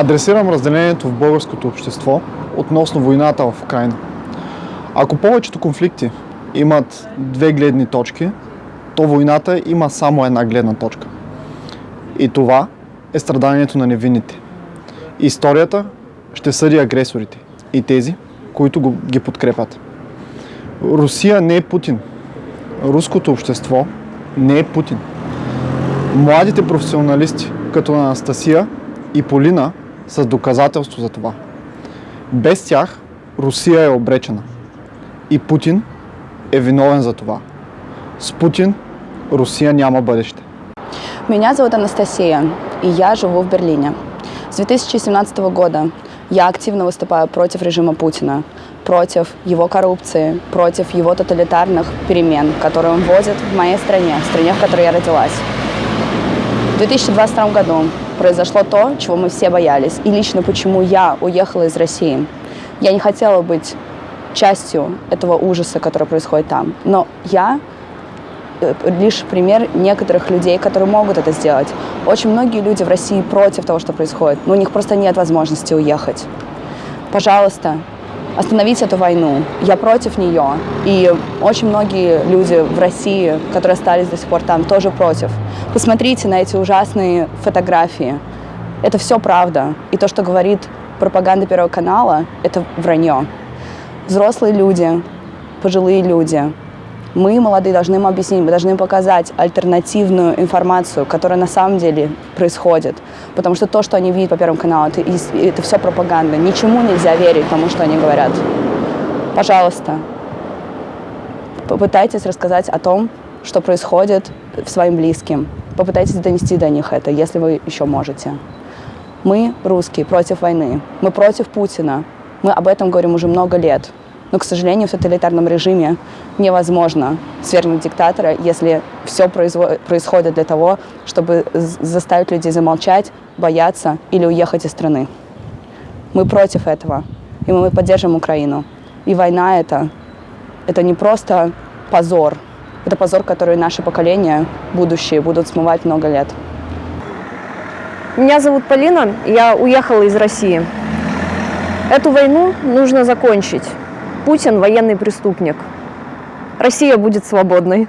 Адресирам разделението в българското общество относно войната в Украина. Ако повечето конфликти имат две гледни точки, то войната има само една гледна точка. И това е страданието на невинните. Историята ще съди агресорите и тези, които ги подкрепят. Русия не е Путин. Руското общество не е Путин. Младите професионалисти, като Анастасия и Полина, са доказателство за това. Без тях Русия е обречена. И Путин е виновен за това. С Путин Русия няма бъдеще. Меня зовут Анастасия, и я живу в Берлине. С 2017 года я активно выступаю против режима Путина, против его коррупции, против его тоталитарных перемен, которые он вводит в моей стране, в стране, в которой я родилась. В 2022 году произошло то, чего мы все боялись, и лично почему я уехала из России. Я не хотела быть частью этого ужаса, который происходит там, но я Э, лишь пример некоторых людей, которые могут это сделать. Очень многие люди в России против того, что происходит, но у них просто нет возможности уехать. Пожалуйста, остановите эту войну. Я против нее. И очень многие люди в России, которые остались до сих пор там, тоже против. Посмотрите на эти ужасные фотографии. Это все правда. И то, что говорит пропаганда Первого канала, это вранье. Взрослые люди, пожилые люди, мы, молодые, должны им объяснить, мы должны им показать альтернативную информацию, которая на самом деле происходит. Потому что то, что они видят по Первому каналу, это, это все пропаганда. Ничему нельзя верить тому, что они говорят. Пожалуйста, попытайтесь рассказать о том, что происходит своим близким. Попытайтесь донести до них это, если вы еще можете. Мы, русские, против войны. Мы против Путина. Мы об этом говорим уже много лет. Но, к сожалению, в тоталитарном режиме невозможно свергнуть диктатора, если все происходит для того, чтобы заставить людей замолчать, бояться или уехать из страны. Мы против этого, и мы поддержим Украину. И война это, это не просто позор, это позор, который наши поколения, будущие, будут смывать много лет. Меня зовут Полина, я уехала из России. Эту войну нужно закончить. Путин – военный преступник. Россия будет свободной.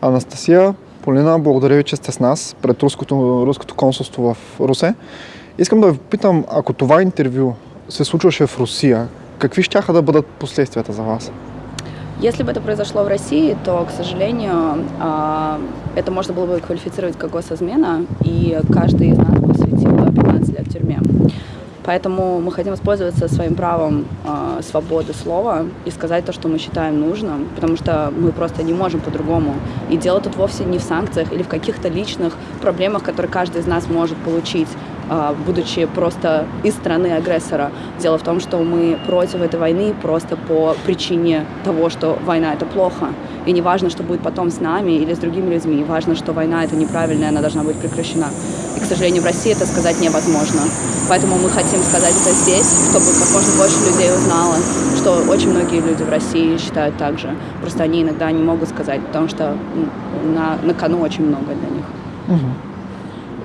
Анастасия, Полина, благодаря ви, че сте с нас пред руското, руското консулство в Русе. Искам да ви попитам, ако това интервю се случваше в Русия, какви ще да бъдат последствията за вас? Если бы это произошло в России, то, к сожалению, это можно было бы квалифицировать как госизмена, и каждый из нас бы светил 15 лет в тюрьме. Поэтому мы хотим воспользоваться своим правом э, свободы слова и сказать то, что мы считаем нужным, потому что мы просто не можем по-другому. И дело тут вовсе не в санкциях или в каких-то личных проблемах, которые каждый из нас может получить, будучи просто из страны агрессора. Дело в том, что мы против этой войны просто по причине того, что война — это плохо. И не важно, что будет потом с нами или с другими людьми. Важно, что война — это неправильная, она должна быть прекращена. И, к сожалению, в России это сказать невозможно. Поэтому мы хотим сказать это здесь, чтобы как можно больше людей узнало, что очень многие люди в России считают так же. Просто они иногда не могут сказать, потому что на, на кону очень много для них. Угу.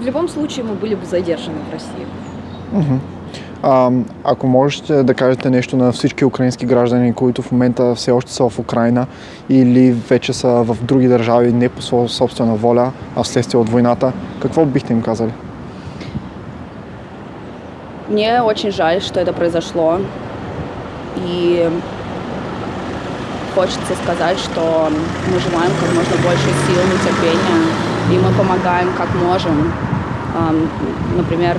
В любом случае мы были бы задержаны в России. Угу. А, ако можете да кажете нещо на всички украински граждани, които в момента все още са в Украина или вече са в други държави не по своя собствена воля, а вследствие от войната, какво бихте им казали? Мне очень жаль, что это произошло. И хочется сказать, что мы желаем как можно больше сил и терпения, и мы помогаем как можем. Например,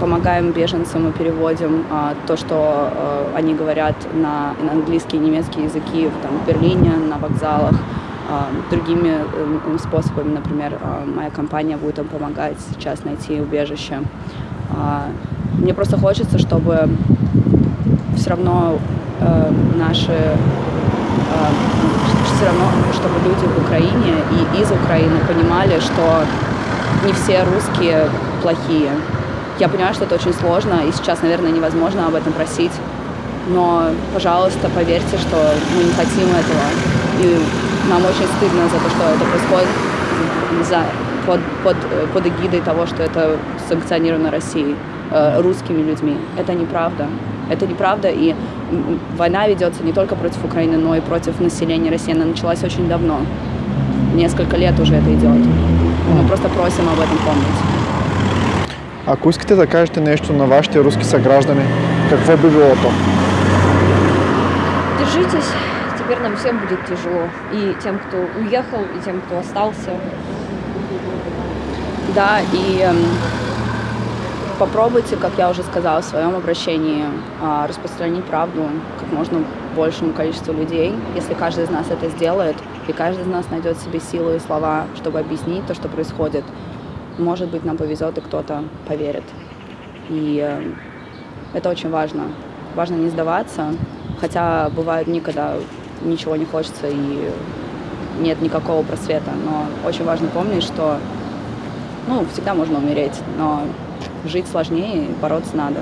помогаем беженцам мы переводим а, то, что а, они говорят на, английский и немецкий языки в, там, в Берлине, на вокзалах, другими а, способами, например, а, моя компания будет им помогать сейчас найти убежище. А, мне просто хочется, чтобы все равно а, наши все равно, чтобы люди в Украине и из Украины понимали, что не все русские плохие, я понимаю, что это очень сложно, и сейчас, наверное, невозможно об этом просить. Но, пожалуйста, поверьте, что мы не хотим этого. И нам очень стыдно за то, что это происходит, за под, под, под эгидой того, что это санкционировано Россией, э, русскими людьми. Это неправда. Это неправда, и война ведется не только против Украины, но и против населения России. Она началась очень давно. Несколько лет уже это идет. Мы просто просим об этом помнить. Ако искате да кажете нещо на вашите руски съграждани, какво би било то? Держитесь, теперь нам всем будет тяжело. И тем, кто уехал, и тем, кто остался. Да, и эм, попробуйте, как я уже сказала в своем обращении, а, распространить правду как можно большему количеству людей. Если каждый из нас это сделает, и каждый из нас найдет себе силу и слова, чтобы объяснить то, что происходит, может быть, нам повезет, и кто-то поверит. И э, это очень важно. Важно не сдаваться, хотя бывают дни, когда ничего не хочется и нет никакого просвета. Но очень важно помнить, что ну, всегда можно умереть, но жить сложнее бороться надо.